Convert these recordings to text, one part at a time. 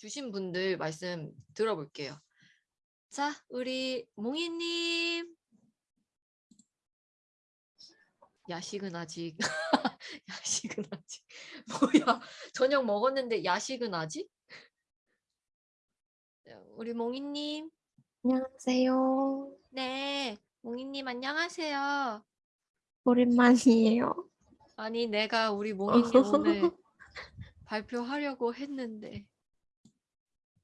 주신 분들 말씀 들어볼게요. 자, 우리 몽이님. 야식은 아직 야식은 아직 뭐야 저녁 먹었는데 야식은 아직 자, 우리 몽이님 안녕하세요. 네 몽이님 안녕하세요 오랜만이에요. 아니 내가 우리 몽이님 오늘 발표하려고 했는데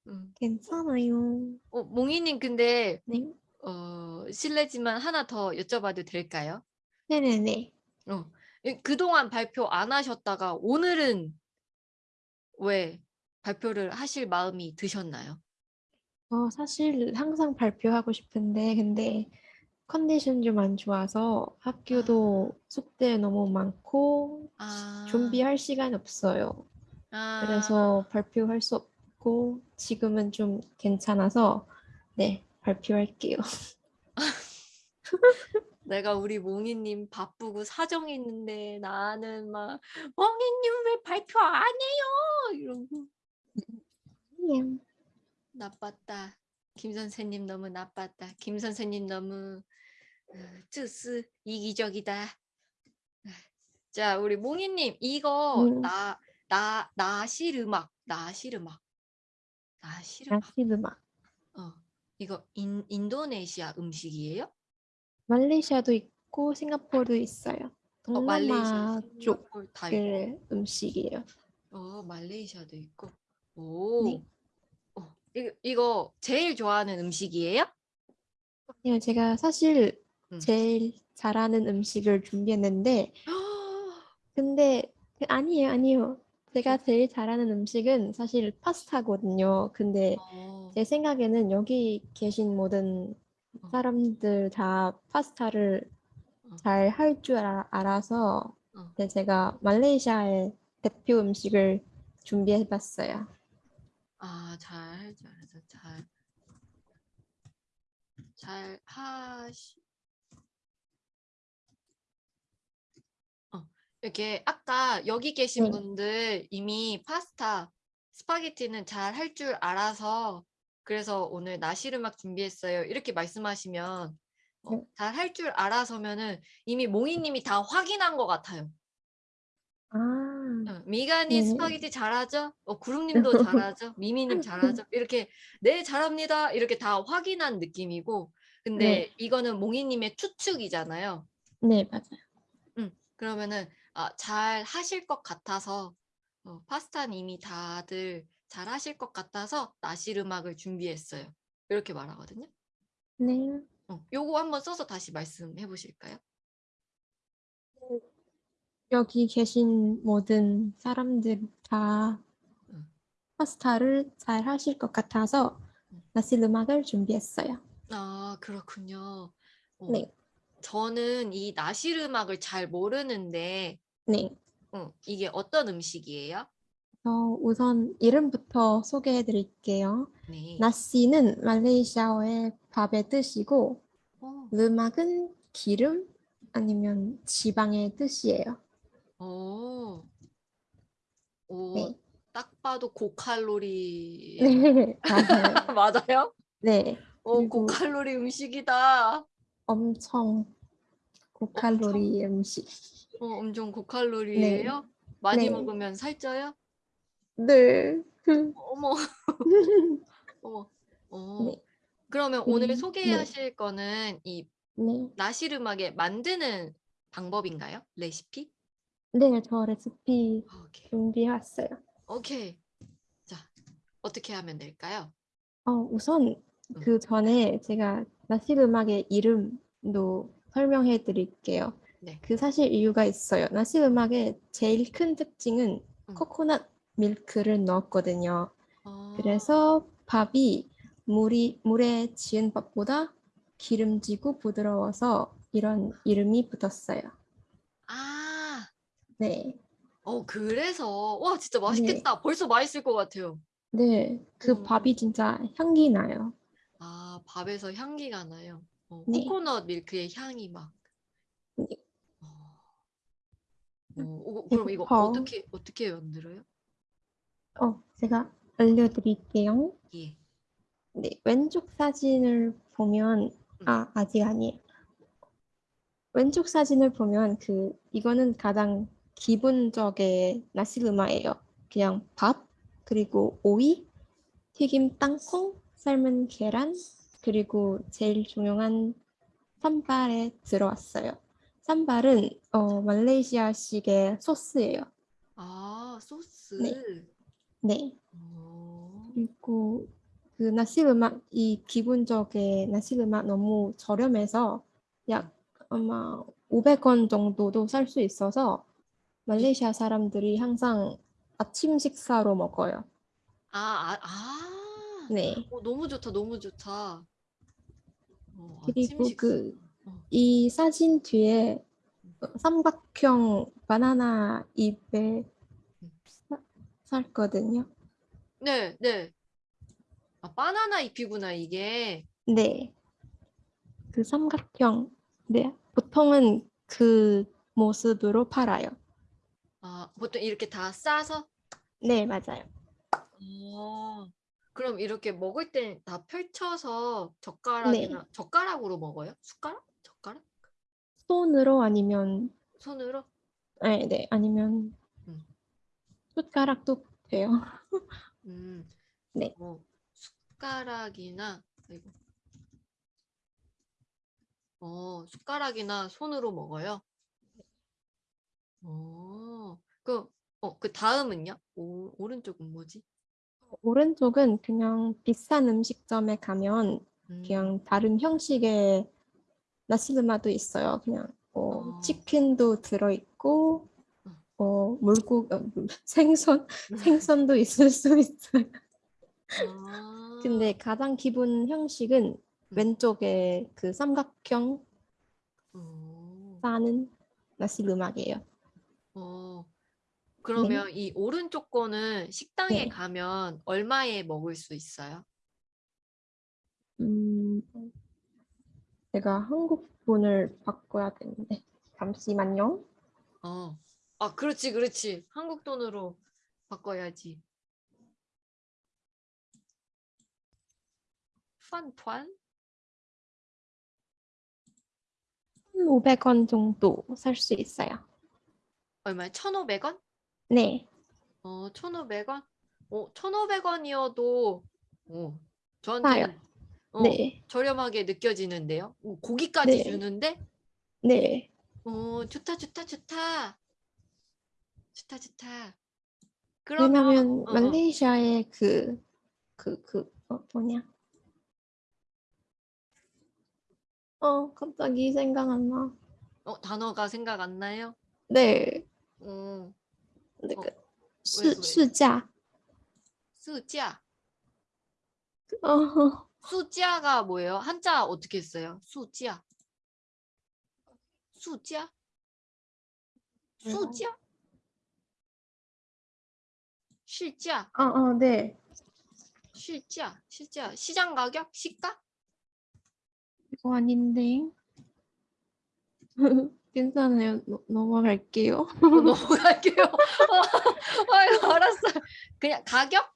음. 괜찮아요. 어, 몽이님 근데 네. 어, 실례지만 하나 더 여쭤봐도 될까요? 네네네. 어, 이- 그동안 발표 안 하셨다가 오늘은 왜 발표를 하실 마음이 드셨나요? 어, 사실 항상 발표하고 싶은데, 근데 컨디션 좀 안 좋아서 학교도 숙제 너무 많고, 아, 준비할 시간 없어요. 아, 그래서 발표할 수 없 고, 지금은 좀 괜찮아서, 네, 발표할게요. 내가 우리 몽이님 바쁘고 사정이 있는데 나는 막 몽이님 왜 발표 안 해요? 이러고 예. 나빴다. 김 선생님 너무 나빴다. 김 선생님 너무 어, 쯔스 이기적이다. 자, 우리 몽이님 이거 음. 나 나 나실 음악 나실 음악 나실 음악 야시드마. 어 이거 인 인도네시아 음식이에요? 말레이시아도 있고, 싱가포르도 있어요. 어, 말레이시아, 동남아 쪽 싱가포르 다 있고. 그 음식이에요. 어, 말레이시아도 있고. 오. 네. 어, 이거, 이거 제일 좋아하는 음식이에요? 아니요, 제가 사실 음. 제일 잘하는 음식을 준비했는데, 근데 그- 아니에요, 아니에요. 제가 제일 잘하는 음식은 사실 파스타거든요. 근데 어, 제 생각에는 여기 계신 모든 어. 사람들 다 파스타를 어. 잘할 줄 알아서 어. 네, 제가 말레이시아의 대표 음식을 준비해봤어요. 아, 잘 알아서 잘. 잘 하시. 어, 이렇게 아까 여기 계신 네. 분들 이미 파스타, 스파게티는 잘 할 줄 알아서 그래서 오늘 음악 준비했어요. 이렇게 말씀하시면 어, 네. 잘할 줄 알아서면은 이미 몽이님이 다 확인한 것 같아요. 아, 어, 미간이 네. 스파게티 잘하죠? 어, 구름님도 잘하죠? 미미님 잘하죠? 이렇게 네 잘합니다. 이렇게 다 확인한 느낌이고 근데 네. 이거는 몽이님의 추측이잖아요. 네, 맞아요. 그러면은 아, 잘 하실 것 같아서 어, 파스타는 이미 다들 잘 하실 것 같아서 나실 음악을 준비했어요. 이렇게 말하거든요. 네. 어, 요거 한번 써서 다시 말씀해 보실까요? 여기 계신 모든 사람들 다 응. 파스타를 잘 하실 것 같아서 응. 나실 음악을 준비했어요. 아 그렇군요. 어, 네, 저는 이 나실 음악을 잘 모르는데 네. 어, 이게 어떤 음식이에요? 어, 우선 이름부터 소개해 드릴게요. 네. 나시는 말레이시아어의 밥의 뜻이고, 어, 르막은 기름 아니면 지방의 뜻이에요. 오, 오, 네. 딱 봐도 고칼로리 네, 맞아요. 맞아요? 네, 오, 고칼로리 음식이다. 엄청 고칼로리 음식. 어, 엄청 고칼로리예요? 많이 네. 먹으면 살쪄요? 네. 어머, 어머, 어. 네. 그러면 오늘 음, 소개하실 거는 이 네. 음악에 만드는 방법인가요? 레시피? 네, 저 레시피 오케이. 준비했어요. 오케이. 자, 어떻게 하면 될까요? 어, 우선 그 전에 제가 음악의 이름도 설명해 드릴게요. 네. 그 사실 이유가 있어요. 나실 음악의 제일 큰 특징은 음. 코코넛 밀크를 넣었거든요. 어, 그래서 밥이 물이 물에 지은 밥보다 기름지고 부드러워서 이런 이름이 붙었어요. 아, 네. 어, 그래서 와, 진짜 맛있겠다. 벌써 맛있을 것 같아요. 네. 그 음. 밥이 진짜 향기 나요. 아, 밥에서 향기가 나요. 어, 네. 코코넛 밀크의 향이 막. 네. 어. 어, 어, 그럼 이거 배고파. 어떻게 어떻게 만들어요? 어, 제가 알려드릴게요. 예. 네, 왼쪽 사진을 보면 아 아직 아니에요. 왼쪽 사진을 보면 그 이거는 가장 기본적인 나시르마예요. 그냥 밥 그리고 오이, 튀김 땅콩, 삶은 계란 그리고 제일 중요한 산발에 들어왔어요. 산발은 어, 말레이시아식의 소스예요. 아, 소스. 네. 네. 어. 그리고 그 나시르막 이 기본적인 나시르막 너무 저렴해서 약 아마 500원 정도도 살 수 있어서 말레이시아 사람들이 항상 아침 식사로 먹어요. 아, 아, 아. 네. 어, 너무 좋다, 너무 좋다. 어, 그리고 아침 그 식사. 어. 이 사진 뒤에 삼각형 바나나 잎에 사- 살거든요. 네, 네. 아, 바나나 잎이구나, 이게. 네. 그 삼각형. 네. 보통은 그 모습으로 팔아요. 아, 보통 이렇게 다 싸서? 네, 맞아요. 어. 그럼 이렇게 먹을 때다 펼쳐서 젓가락이나 젓가락으로 먹어요? 숟가락? 손으로 아니면 손으로? 네, 네. 아니면 음. 숟가락도 돼요. 음. 네. 뭐 숟가락이나 아이고. 어, 숟가락이나 손으로 먹어요? 어. 그 어, 그 다음은요? 오, 오른쪽은 뭐지? 오른쪽은 그냥 비싼 음식점에 가면 음. 그냥 다른 형식의 나시르마도 있어요. 그냥 어, 어. 치킨도 들어있고 어. 어, 물고 어, 물- 생선 생선도 있을 수 있어요. 아. 근데 가장 기본 형식은 왼쪽에 그 삼각형 어. 싸는 나시르막이에요. 어. 그러면 이 오른쪽 거는 식당에 네. 가면 얼마에 먹을 수 있어요? 음, 제가 한국 돈을 바꿔야 되는데 잠시만요. 어. 아, 그렇지, 그렇지. 한국 돈으로 바꿔야지. 판团? 500원 정도 살 수 있어요. 얼마야? 1,500원? 네, 어, 1,500원? 어, 1,500원이어도 어, 싸요. 저한테는 어, 네, 저렴하게 느껴지는데요. 어, 고기까지 네. 주는데? 네. 어, 좋다, 좋다, 좋다. 좋다, 좋다. 그러면 왜냐면 어, 어. 말레이시아의 그, 그, 그, 어, 뭐냐? 어, 갑자기 생각 안 나. 어, 단어가 생각 안 나요? 네, 어, 네, 어, 그, 왜, 시, 왜? 시자. 수자. 어, 수자가 뭐예요? 한자 어떻게 써요? 수자. 수자? 몰라요. 수자? 실자. 어, 어, 네. 실자. 실자. 시장 가격? 시가? 이거 아닌데. 괜찮아요. 넘- 넘어갈게요. 어, 넘어갈게요. 어, 아이고, 알았어. 그냥 가격?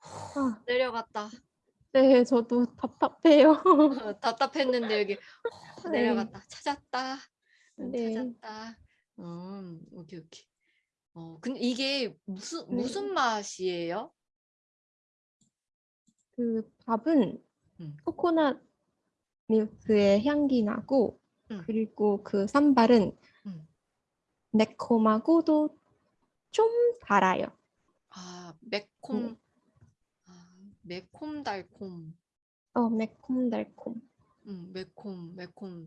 아, 내려갔다. 네, 저도 답답해요. 어, 답답했는데 여기 어, 네. 내려갔다. 찾았다. 응, 네. 찾았다. 음, 오케이, 오케이. 어, 근데 이게 무슨 네. 무슨 맛이에요? 그 밥은 음. 코코넛 밀크의 향기 나고 음. 그리고 그 산발은 음. 매콤하고도 좀 달아요. 아, 매콤. 네. 아, 매콤 달콤. 어, 매콤달콤. 음, 매콤, 매콤.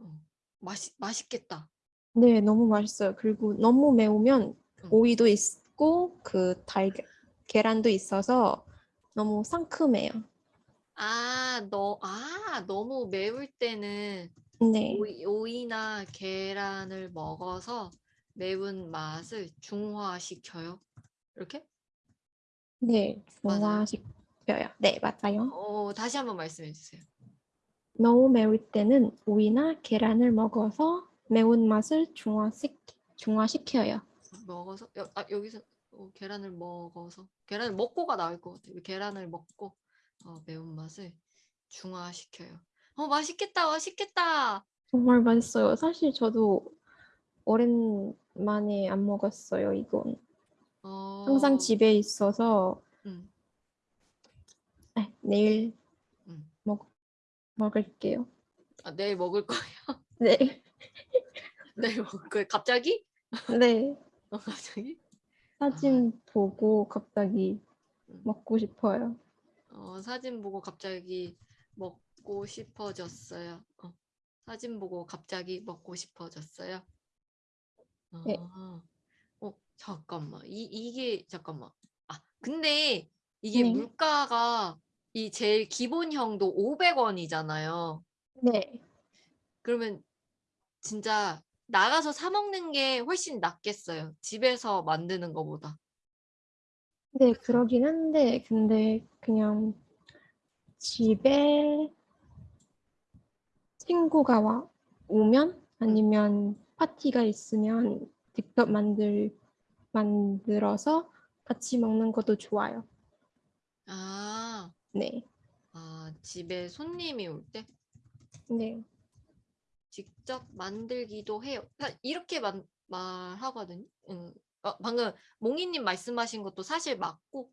어, 맛이 맛있겠다. 네, 너무 맛있어요. 그리고 너무 매우면 음. 오이도 있고 그 달걀 계란도 있어서 너무 상큼해요. 아, 너, 아, 너무 매울 때는 네, 오이, 오이나 계란을 먹어서 매운 맛을 중화시켜요. 이렇게? 네, 맞아요? 중화시켜요. 네, 맞아요. 어, 다시 한번 말씀해 주세요. 너무 매울 때는 오이나 계란을 먹어서 매운맛을 중화시, 중화시켜요. 먹어서 여, 아, 여기서 어, 계란을 먹어서 계란을 먹고가 나올 것 같아요. 계란을 먹고 어, 매운맛을 중화시켜요. 어, 맛있겠다, 맛있겠다. 정말 맛있어요. 사실 저도 오랜만에 안 먹었어요, 이건. 어, 항상 집에 있어서 음, 아, 내일 음. 먹, 먹을게요. 아, 내일 먹을 거예요. 네, 내일 먹을 거예요. 갑자기? 네. 어, 갑자기? 사진 보고 갑자기 음. 먹고 싶어요. 어, 사진 보고 갑자기 먹고 싶어졌어요. 어, 사진 보고 갑자기 먹고 싶어졌어요. 네. 잠깐만. 이, 이게, 잠깐만. 아, 근데 이게 네. 물가가 이 제일 기본형도 500원이잖아요. 네, 그러면 진짜 나가서 사 먹는 게 훨씬 낫겠어요. 집에서 만드는 것보다. 네, 그러긴 한데, 근데 그냥 집에 친구가 와, 오면 아니면 파티가 있으면 직접 만들, 만들어서 같이 먹는 것도 좋아요. 아, 네, 아, 집에 손님이 올 때? 네, 직접 만들기도 해요. 사- 이렇게 만, 말하거든요. 음, 어, 방금 몽이님 말씀하신 것도 사실 맞고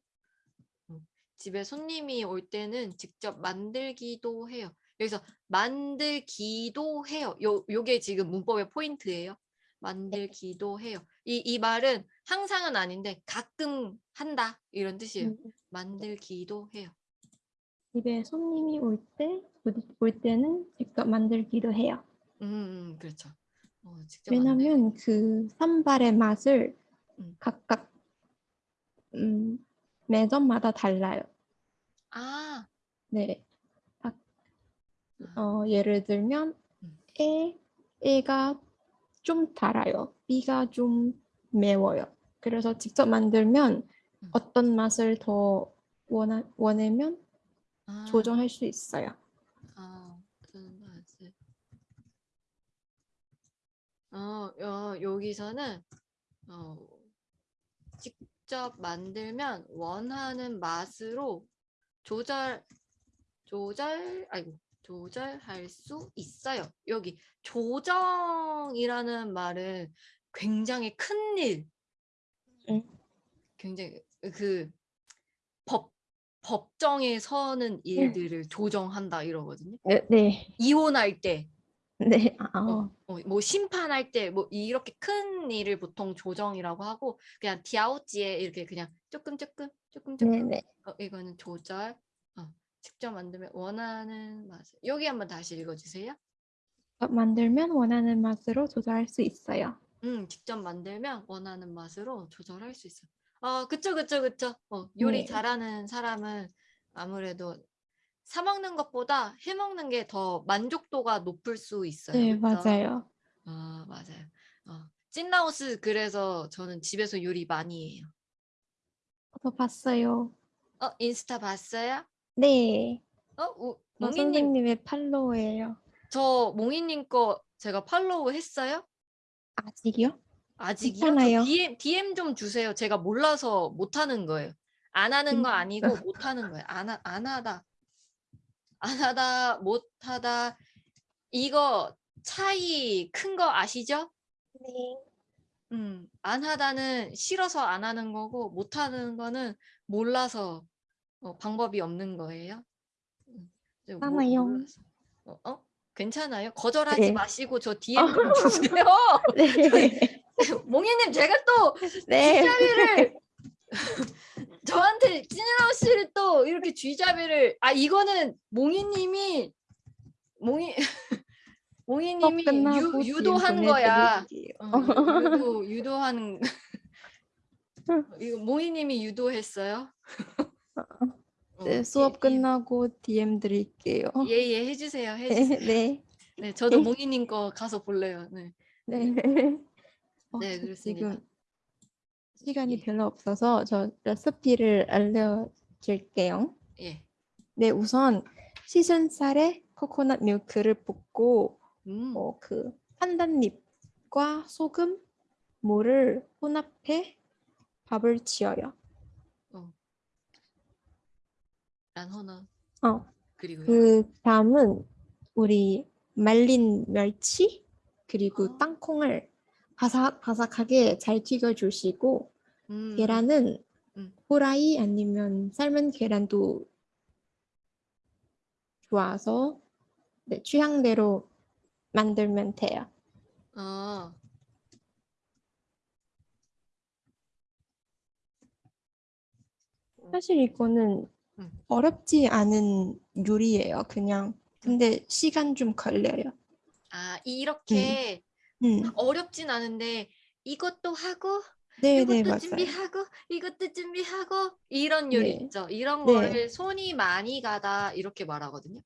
음, 집에 손님이 올 때는 직접 만들기도 해요. 여기서 만들기도 해요. 요, 요게 지금 문법의 포인트예요. 만들기도 해요. 이, 이 말은 항상은 아닌데 가끔 한다 이런 뜻이에요. 음, 만들기도 해요. 집에 손님이 올 때, 올 때는 직접 만들기도 해요. 음, 음, 그렇죠. 어, 왜냐면 그 산발의 맛을 음. 각각 음, 매점마다 달라요. 아, 네. 각- 아, 어, 예를 들면 음. A, A가 좀 달아요. B가 좀 매워요. 그래서 직접 만들면 음. 어떤 맛을 더 원하, 원하면 아. 조정할 수 있어요. 아, 어떤 맛을. 어, 어, 여기서는 어, 직접 만들면 원하는 맛으로 조절 조절 아이고 조절할 수 있어요. 여기 조정이라는 말은 굉장히 큰 일. 응. 굉장히 그 법 법정에 서는 일들을 조정한다 이러거든요. 네, 네, 이혼할 때, 네. 아, 어, 어, 뭐 심판할 때, 뭐 이렇게 큰 일을 보통 조정이라고 하고 그냥 디아오지에 이렇게 그냥 조금 조금 조금 조금 네, 네. 어, 이거는 조절. 어, 직접 만들면 원하는 맛을 여기 한번 다시 읽어주세요. 만들면 원하는 맛으로 조절할 수 있어요. 음, 직접 만들면 원하는 맛으로 조절할 수 있어. 어, 그쵸, 그쵸, 그쵸. 어, 요리 네. 잘하는 사람은 아무래도 사 먹는 것보다 해 먹는 게 더 만족도가 높을 수 있어요. 네, 그쵸? 맞아요. 아, 맞아요. 어, 찐라오스 그래서 저는 집에서 요리 많이 해요. 저 봤어요. 어, 인스타 봤어요? 네. 어, 우, 저 몽이님, 선생님의 팔로우예요. 저 몽이님 거 제가 팔로우 했어요? 아직이요? 아직이요? 괜찮아요. 저 DM, DM 좀 주세요. 제가 몰라서 못하는 거예요. 안 하는 거 음. 아니고 못하는 거예요. 안, 하, 안 하다. 안 하다, 못하다. 이거 차이 큰 거 아시죠? 네. 음, 안 하다는 싫어서 안 하는 거고 못하는 거는 몰라서 어, 방법이 없는 거예요. 모- 괜찮아요. 몰라서. 어, 어? 괜찮아요? 거절하지 네. 마시고 저 DM 좀 주세요. 네. 몽이님 제가 또 네. 쥐잡이를 저한테 찐이라우 씨를 또 이렇게 쥐잡이를 아 이거는 몽이님이 몽이 몽이님이 유, 유도한 거야. 어, 유- 유도 유도한 이거 모이님이 유도했어요. 어, 네, 예, 수업 예. 끝나고 DM 드릴게요. 예예 해주세요. 해주세요. 네. 네, 저도 몽이님 거 가서 볼래요. 네, 네. 어, 네저 그렇습니다. 지금 시간이 예. 별로 없어서 저 레시피를 알려줄게요. 예. 네, 우선 쌀에 코코넛 밀크를 붓고 음. 어, 그 판단잎과 소금, 물을 혼합해 밥을 지어요. 어, 그리고요. 그 다음은 우리 말린 멸치 그리고 아. 땅콩을 바삭 바삭하게 잘 튀겨 주시고 음. 계란은 음. 후라이 아니면 삶은 계란도 좋아서 네, 취향대로 만들면 돼요. 아. 사실 이거는 음. 어렵지 않은 요리예요. 그냥 근데 시간 좀 걸려요. 아 이렇게 음, 어렵진 않은데 이것도 하고 네, 네, 이것도 맞아요. 준비하고 이것도 준비하고 이런 요리 네. 있죠. 이런 네. 거를 손이 많이 가다 이렇게 말하거든요.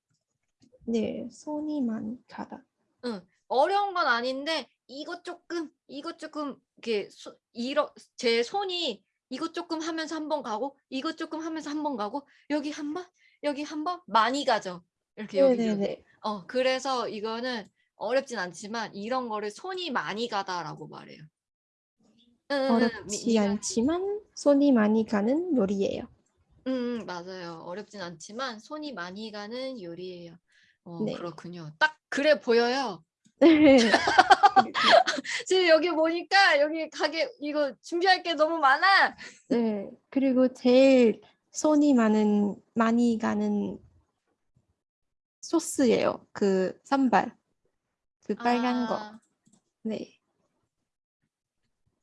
네, 손이 많이 가다. 응. 어려운 건 아닌데 이것 조금 이것 조금 이렇게 소, 이러, 제 손이 이것 조금 하면서 한 번 가고 이것 조금 하면서 한 번 가고 여기 한 번 여기 한 번 많이 가죠. 이렇게 네, 여기. 어 그래서 이거는 어렵진 않지만 이런 거를 손이 많이 가다라고 말해요. 어렵지 않지만 손이 많이 가는 요리예요. 응, 응, 맞아요. 어렵진 않지만 손이 많이 가는 요리예요. 어, 네. 그렇군요. 딱 그래 보여요. 네. 지금 여기 보니까 여기 가게 이거 준비할 게 너무 많아. 네. 그리고 제일 손이 많은 많이 가는 소스예요. 그 산발. 그 빨간 거. 아, 네.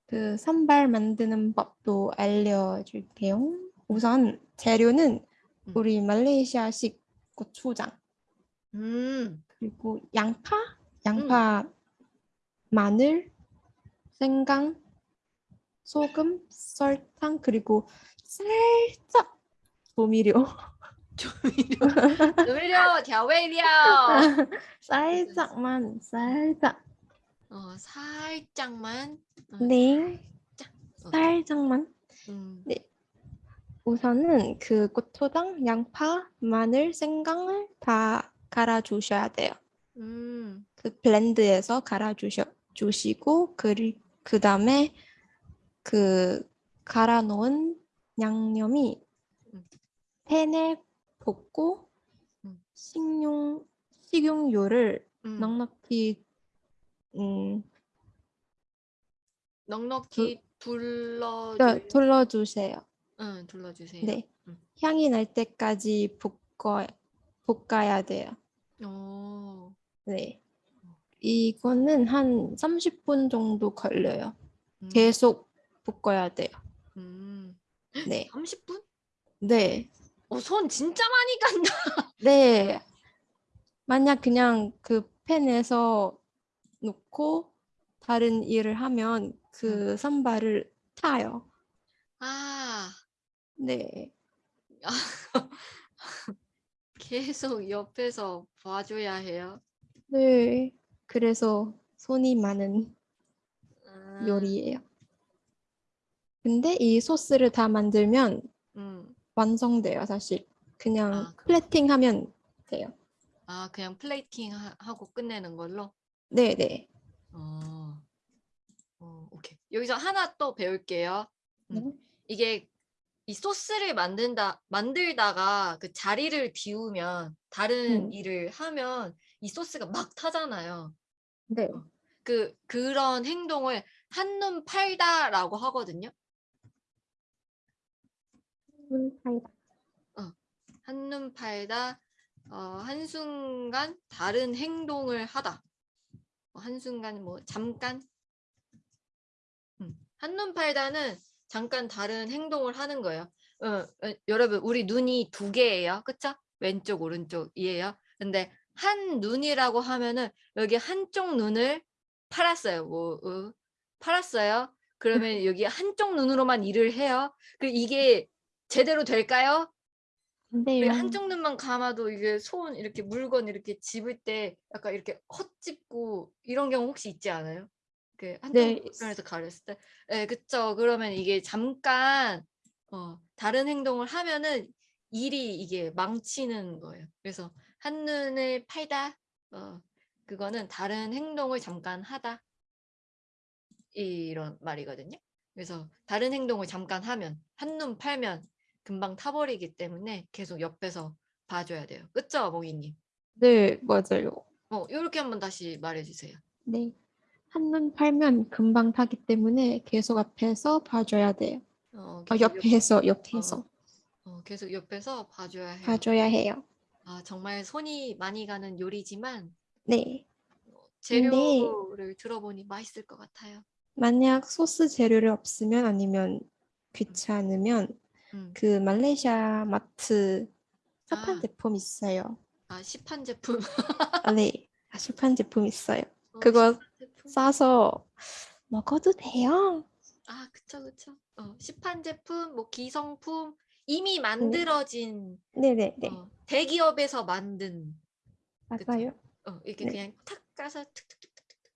그 산발 만드는 법도 알려줄게요. 우선 재료는 음. 우리 말레이시아식 고추장 음, 그리고 양파, 양파, 마늘, 생강, 소금, 설탕 그리고 살짝 조미료, 조미료, 조미료, 调味料. 살짝만, 살짝, 어, 살짝만. 어, 네, 어, 살짝만. 음, 우선은 그 고추장, 양파, 마늘, 생강을 다 갈아주셔야 돼요. 음, 그 블렌드에서 갈아 주셔 주시고 그리 그 다음에 그 갈아 놓은 양념이 음. 팬에 볶고 음. 식용 식용유를 음. 넉넉히 음 넉넉히 둘러, 네, 둘러 주세요. 응, 둘러 주세요. 네, 음. 향이 날 때까지 볶아 볶아야 돼요. 오, 네, 이거는 한 30분 정도 걸려요. 음, 계속 볶아야 돼요. 음, 네, 30분? 네. 어, 손 진짜 많이 간다. 네. 만약 그냥 그 팬에서 놓고 다른 일을 하면 그 선발을 타요. 아, 네. 계속 옆에서 봐줘야 해요. 네. 그래서 손이 많은 아, 요리예요. 근데 이 소스를 다 만들면 음, 완성돼요, 사실. 그냥 아, 그럼. 플레팅 하면 돼요. 아, 그냥 플레이팅 하, 하고 끝내는 걸로? 네, 네. 어, 어, 오케이. 여기서 하나 또 배울게요. 음. 네. 이게 이 소스를 만든다, 만들다가 그 자리를 비우면 다른 음. 일을 하면 이 소스가 막 타잖아요. 네. 그, 그런 행동을 한눈 팔다라고 하거든요. 사이다. 한눈 팔다, 어, 한순간 다른 행동을 하다. 어, 한순간 뭐 잠깐. 음, 한눈 팔다는 잠깐 다른 행동을 하는 거예요. 어, 어, 여러분, 우리 눈이 두 개예요. 그쵸? 왼쪽, 오른쪽이에요. 근데 한 눈이라고 하면은 여기 한쪽 눈을 팔았어요. 뭐, 어, 팔았어요. 그러면 여기 한쪽 눈으로만 일을 해요. 그 이게 제대로 될까요? 돼요. 한쪽 눈만 감아도 이게 손 이렇게 물건 이렇게 집을 때 약간 이렇게 헛집고 이런 경우 혹시 있지 않아요? 그 한쪽 네. 눈에서 가렸을 때. 네, 그쵸. 그러면 이게 잠깐 어, 다른 행동을 하면은 일이 이게 망치는 거예요. 그래서 한눈을 팔다. 어, 그거는 다른 행동을 잠깐 하다. 이런 말이거든요. 그래서 다른 행동을 잠깐 하면 한눈 팔면 금방 타버리기 때문에 계속 옆에서 봐줘야 돼요. 그쵸, 몽이님? 네, 맞아요. 어, 이렇게 한번 다시 말해주세요. 네. 한눈 팔면 금방 타기 때문에 계속 앞에서 봐줘야 돼요. 어, 아, 계속 옆- 옆에서, 옆에서 어, 계속 옆에서 봐줘야 해요. 봐줘야 해요. 아, 정말 손이 많이 가는 요리지만 네. 재료를 들어보니 맛있을 것 같아요. 만약 소스 재료를 없으면 아니면 귀찮으면 음. 그 말레이시아 마트 시판 아. 제품 있어요. 아, 시판 제품. 아, 네. 아, 시판 제품 있어요. 어, 그거 제품. 싸서 먹어도 돼요. 아, 그쵸, 그쵸. 어, 시판 제품, 뭐 기성품, 이미 네. 만들어진 네네 네. 어, 대기업에서 만든 맞아요. 어, 이렇게 네. 그냥 탁 까서 툭툭툭툭툭.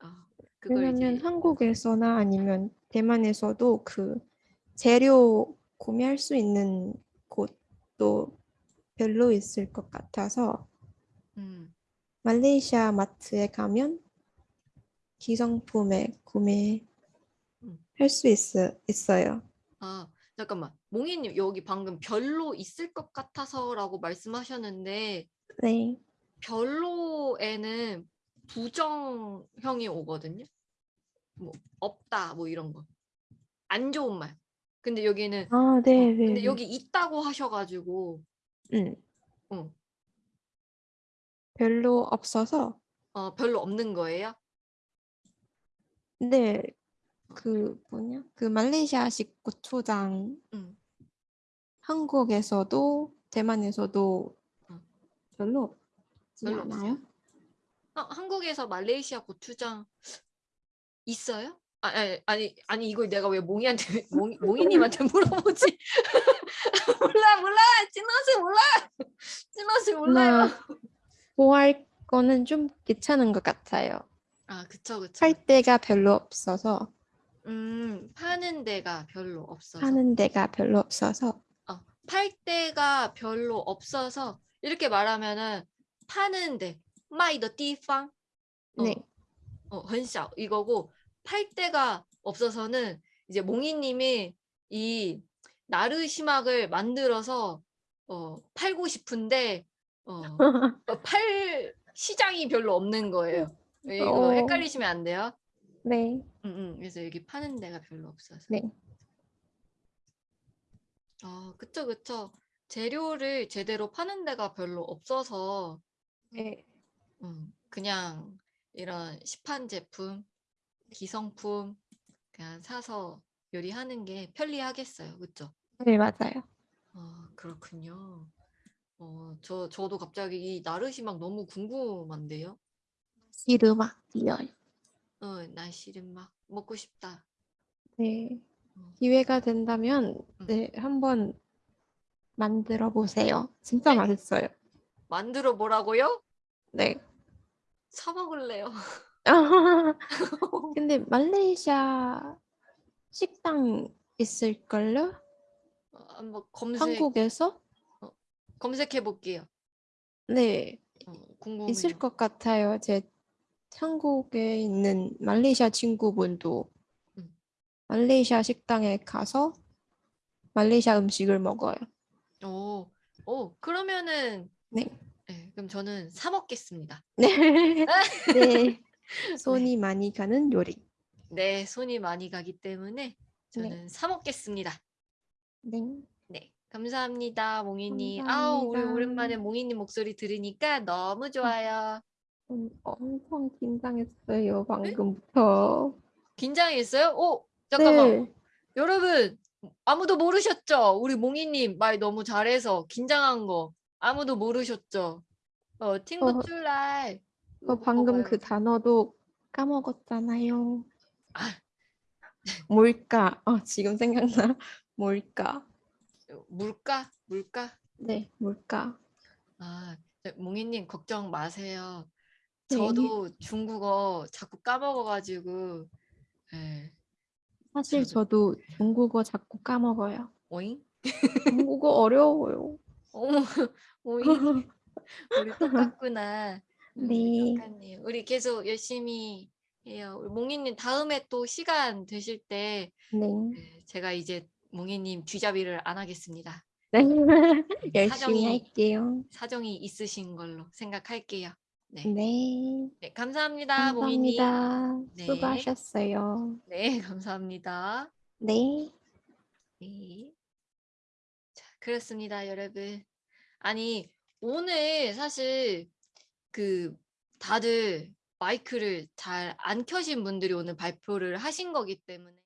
아, 그걸 왜냐면 이제 한국에서나 아니면 대만에서도 그 재료 구매할 수 있는 곳도 별로 있을 것 같아서 음, 말레이시아 마트에 가면 기성품에 구매할 음. 수 있어, 있어요. 아, 잠깐만. 몽이님 여기 방금 별로 있을 것 같아서라고 말씀하셨는데 네. 별로에는 부정형이 오거든요. 뭐 없다 뭐 이런 거. 안 좋은 말. 근데 여기는 아, 어, 네, 네. 근데 네. 여기 있다고 하셔가지고 음, 어, 별로 없어서 어, 별로 없는 거예요. 네. 그 뭐냐? 그 말레이시아식 고추장 음. 한국에서도 대만에서도 음. 별로 별로 않아요? 어, 한국에서 말레이시아 고추장 있어요? 아, 아니, 아니, 아니 이걸 내가 왜 몽이한테 몽이, 몽이님한테 물어보지? 몰라 몰라 찐옷을 몰라 찐옷을 몰라요. 구할 거는 좀 귀찮은 것 같아요. 아 그쵸 그쵸. 팔 데가 별로 없어서 음 파는 데가 별로 없어서. 하는 데가 별로 없어서 어, 팔 데가 별로 없어서 이렇게 말하면은 파는 데 마이 더 띠팡 어, 네. 어, 很小 이거고 팔 데가 없어서는 이제 몽이님이 이 나르시막을 만들어서 어, 팔고 싶은데 어, 어, 팔 시장이 별로 없는 거예요. 이거 어. 헷갈리시면 안 돼요. 네. 음, 음, 그래서 여기 파는 데가 별로 없어서. 네. 아, 그쵸, 그쵸. 재료를 제대로 파는 데가 별로 없어서 네. 음, 그냥 이런 시판 제품, 기성품 그냥 사서 요리하는 게 편리하겠어요. 그쵸? 네, 맞아요. 아, 그렇군요. 어, 저, 저도 갑자기 이 나르시막 너무 궁금한데요. 시르막 뛰어요. 어, 날씨는 막 먹고 싶다. 네. 어, 기회가 된다면 음. 네, 한번 만들어 보세요. 진짜 네. 맛있어요. 만들어 보라고요? 네. 사 먹을래요. 근데 말레이시아 식당 있을걸요? 어, 한번 검색, 한국에서? 검색해 볼게요. 네, 어, 궁금해요. 있을 것 같아요. 제 한국에 있는 말레이시아 친구분도 음. 말레이시아 식당에 가서 말레이시아 음식을 먹어요. 오, 오, 그러면은 네. 네, 그럼 저는 사 먹겠습니다. 네. 네. 손이 많이 가는 요리. 네, 손이 많이 가기 때문에 저는 사 먹겠습니다. 네. 네, 감사합니다, 몽이님. 아우, 우리. 오랜만에 몽이님 목소리 들으니까 너무 좋아요. 음, 엄청 긴장했어요, 방금부터. 긴장했어요? 오, 잠깐만. 네. 여러분, 아무도 모르셨죠? 우리 몽이님 말 너무 잘해서 긴장한 거 아무도 모르셨죠? 어, 팅구 출랄. 저 방금 그 단어도 까먹었잖아요. 아, 뭘까? 어, 지금 생각나. 뭘까? 물가? 물가? 네, 뭘까? 아, 네, 몽이님 걱정 마세요. 네. 저도 중국어 자꾸 까먹어가지고, 예, 사실 저도- 저도 중국어 자꾸 까먹어요. 오잉? 중국어 어려워요. 어머, 오잉? 우리 똑같구나. 네. 똑같네요. 우리 계속 열심히 해요. 몽이님 다음에 또 시간 되실 때 네. 네, 제가 이제 몽이님 쥐잡이를 안 하겠습니다. 네. 음, 열심히 사정이 할게요. 사정이 있으신 걸로 생각할게요. 네, 네. 네 감사합니다. 감사합니다. 네. 수고하셨어요. 네, 감사합니다. 네. 네. 자, 그렇습니다, 여러분. 아니, 오늘 사실 그 다들 마이크를 잘 안 켜신 분들이 오늘 발표를 하신 거기 때문에